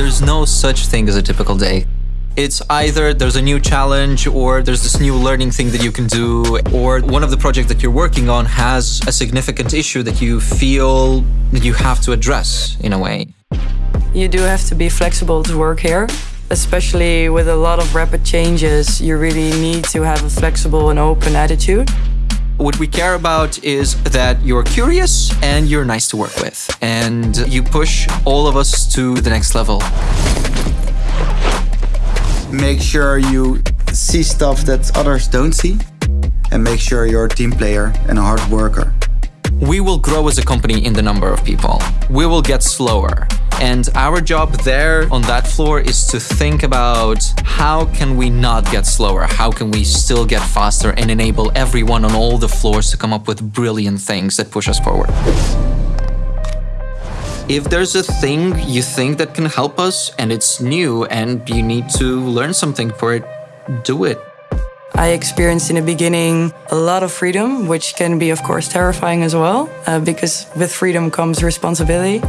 there's no such thing as a typical day. It's either there's a new challenge or there's this new learning thing that you can do, or one of the projects that you're working on has a significant issue that you feel that you have to address in a way. You do have to be flexible to work here, especially with a lot of rapid changes. You really need to have a flexible and open attitude. What we care about is that you're curious and you're nice to work with, and you push all of us to the next level. Make sure you see stuff that others don't see, and make sure you're a team player and a hard worker. We will grow as a company in the number of people. We will get slower. And our job there on that floor is to think about how can we not get slower? How can we still get faster and enable everyone on all the floors to come up with brilliant things that push us forward? If there's a thing you think that can help us and it's new and you need to learn something for it, do it. I experienced in the beginning a lot of freedom, which can be, of course, terrifying as well, uh, because with freedom comes responsibility.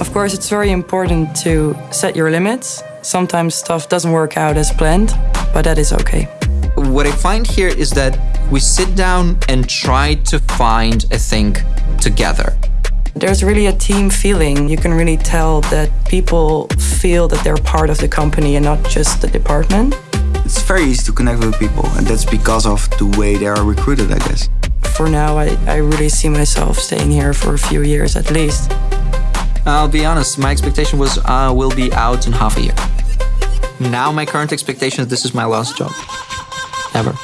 Of course, it's very important to set your limits. Sometimes stuff doesn't work out as planned, but that is okay. What I find here is that we sit down and try to find a thing together. There's really a team feeling. You can really tell that people feel that they're part of the company and not just the department. It's very easy to connect with people, and that's because of the way they are recruited, I guess. For now, I, I really see myself staying here for a few years at least. I'll be honest, my expectation was I uh, will be out in half a year. Now my current expectation is this is my last job. Ever.